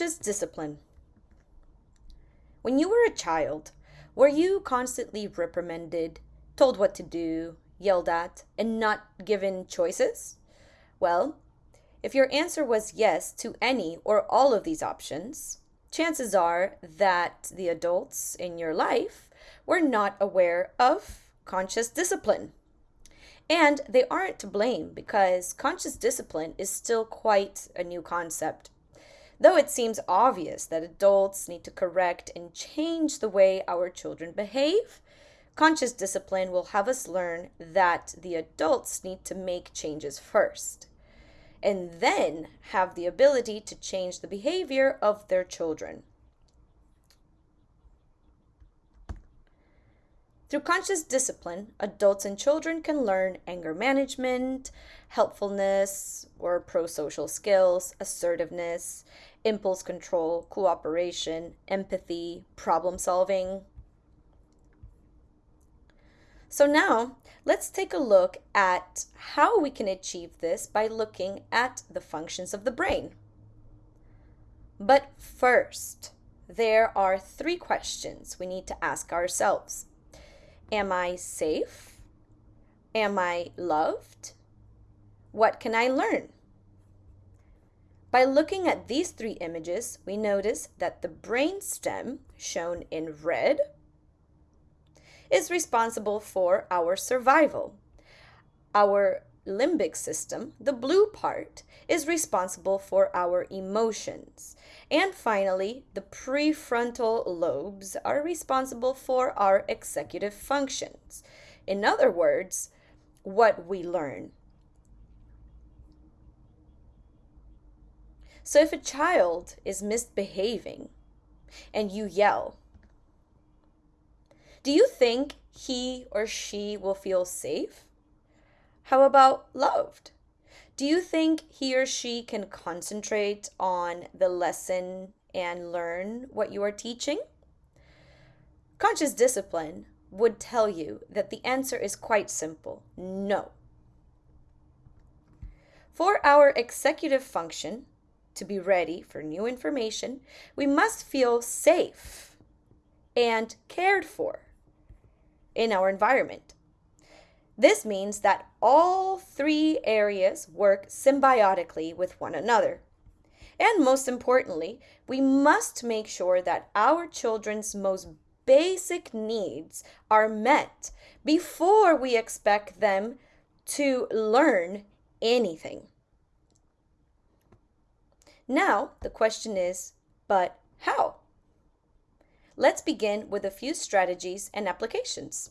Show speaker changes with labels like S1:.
S1: conscious discipline. When you were a child, were you constantly reprimanded, told what to do, yelled at, and not given choices? Well, if your answer was yes to any or all of these options, chances are that the adults in your life were not aware of conscious discipline. And they aren't to blame because conscious discipline is still quite a new concept. Though it seems obvious that adults need to correct and change the way our children behave, conscious discipline will have us learn that the adults need to make changes first and then have the ability to change the behavior of their children. Through conscious discipline, adults and children can learn anger management, helpfulness or pro social skills, assertiveness, impulse control, cooperation, empathy, problem solving. So now let's take a look at how we can achieve this by looking at the functions of the brain. But first, there are three questions we need to ask ourselves. Am I safe? Am I loved? What can I learn? By looking at these three images, we notice that the brain stem, shown in red, is responsible for our survival. Our limbic system, the blue part, is responsible for our emotions. And finally, the prefrontal lobes are responsible for our executive functions. In other words, what we learn. So if a child is misbehaving and you yell, do you think he or she will feel safe? How about loved? Do you think he or she can concentrate on the lesson and learn what you are teaching? Conscious discipline would tell you that the answer is quite simple no. For our executive function to be ready for new information, we must feel safe and cared for in our environment. This means that all three areas work symbiotically with one another. And most importantly, we must make sure that our children's most basic needs are met before we expect them to learn anything. Now, the question is, but how? Let's begin with a few strategies and applications.